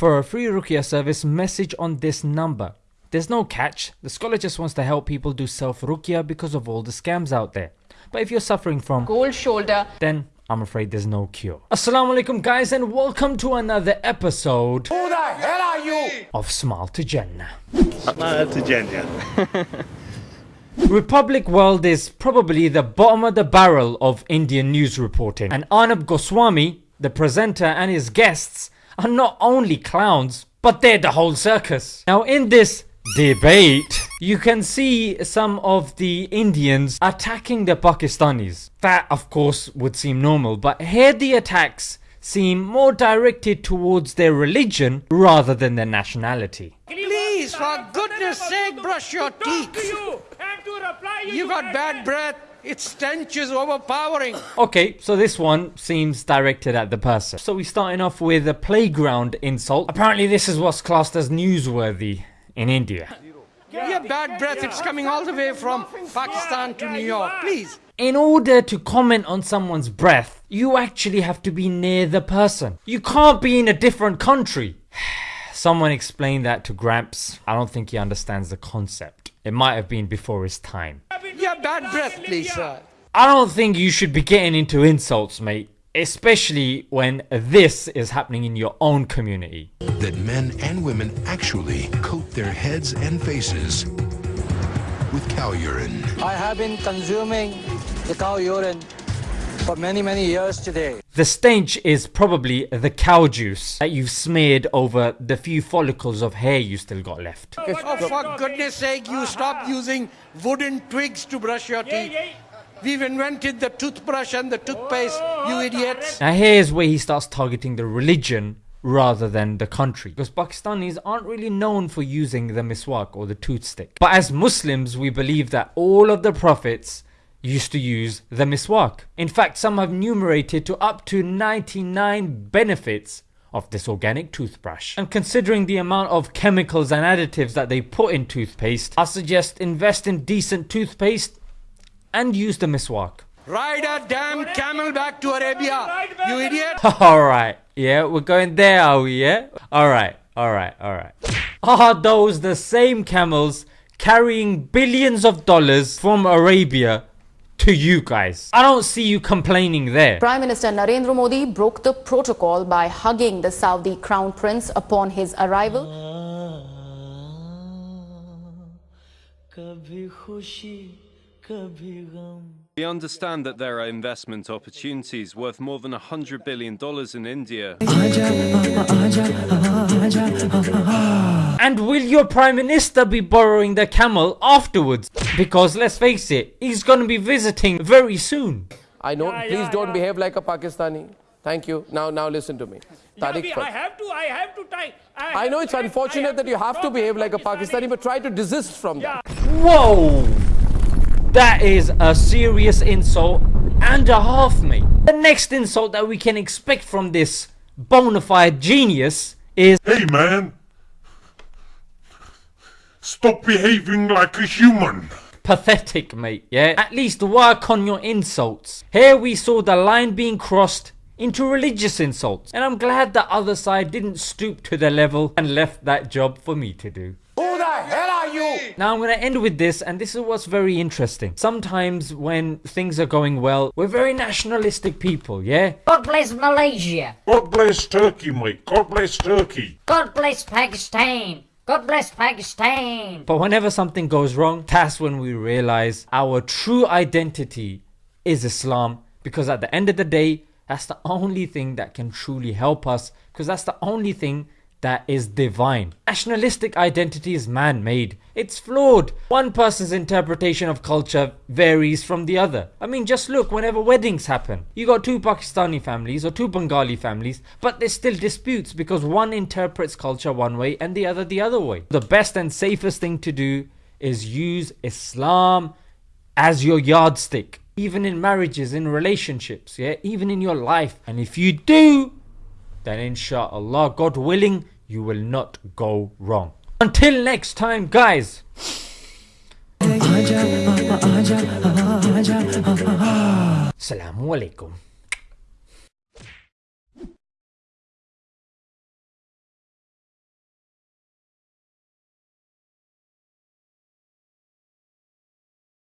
For a free Ruqyah service, message on this number. There's no catch, the scholar just wants to help people do self Ruqyah because of all the scams out there. But if you're suffering from cold shoulder, then I'm afraid there's no cure. Assalamu alaikum guys and welcome to another episode Who the hell are you? of Smile to Jannah. Smile to Jannah. Republic World is probably the bottom of the barrel of Indian news reporting and Arnab Goswami, the presenter and his guests are not only clowns but they're the whole circus. Now in this debate you can see some of the Indians attacking the Pakistanis. That of course would seem normal but here the attacks seem more directed towards their religion rather than their nationality. Please, for goodness sake, brush your teeth. you and to reply you, You got bad breath. Its stench is overpowering. Okay, so this one seems directed at the person. So we're starting off with a playground insult. Apparently this is what's classed as newsworthy in India. Your bad breath, it's coming all the way from Pakistan to New York. Please. In order to comment on someone's breath, you actually have to be near the person. You can't be in a different country. Someone explained that to Gramps. I don't think he understands the concept. It might have been before his time. Your bad breath, please, sir. I don't think you should be getting into insults, mate. Especially when this is happening in your own community. that men and women actually coat their heads and faces with cow urine. I have been consuming the cow urine for many, many years today. The stench is probably the cow juice that you've smeared over the few follicles of hair you still got left. Oh, for goodness sake, you stop using wooden twigs to brush your teeth. We've invented the toothbrush and the toothpaste, you idiots. Now here's where he starts targeting the religion rather than the country because Pakistanis aren't really known for using the miswak or the toothstick. But as Muslims we believe that all of the prophets used to use the miswak. In fact some have enumerated to up to 99 benefits of this organic toothbrush. And considering the amount of chemicals and additives that they put in toothpaste, I suggest invest in decent toothpaste and use the miswak. Ride a damn camel back to Arabia, you idiot. Alright, yeah, we're going there, are we, yeah? Alright, alright, alright. Are those the same camels carrying billions of dollars from Arabia to you guys? I don't see you complaining there. Prime Minister Narendra Modi broke the protocol by hugging the Saudi crown prince upon his arrival. Ah, We understand that there are investment opportunities worth more than $100 billion in India. And will your Prime Minister be borrowing the camel afterwards? Because let's face it, he's gonna be visiting very soon. I know. Yeah, Please yeah, don't yeah. behave like a Pakistani. Thank you. Now, now listen to me. Tariq we- I have to, I have to tie. I know it's unfortunate that you have to behave like a Pakistani, but try to desist from that. Whoa! That is a serious insult and a half, mate. The next insult that we can expect from this bona fide genius is Hey man, stop behaving like a human. pathetic, mate. Yeah? At least work on your insults. Here we saw the line being crossed into religious insults. And I'm glad the other side didn't stoop to the level and left that job for me to do. Who the hell are you? Now I'm going to end with this and this is what's very interesting. Sometimes when things are going well, we're very nationalistic people, yeah? God bless Malaysia. God bless Turkey, mate. God bless Turkey. God bless Pakistan. God bless Pakistan. But whenever something goes wrong, that's when we realize our true identity is Islam because at the end of the day, that's the only thing that can truly help us because that's the only thing that is divine. Nationalistic identity is man-made. It's flawed. One person's interpretation of culture varies from the other. I mean just look whenever weddings happen. You got two Pakistani families or two Bengali families but there's still disputes because one interprets culture one way and the other the other way. The best and safest thing to do is use Islam as your yardstick. Even in marriages, in relationships, yeah, even in your life. And if you do, then inshallah, God willing, you will not go wrong. Until next time, guys. Assalamu alaikum.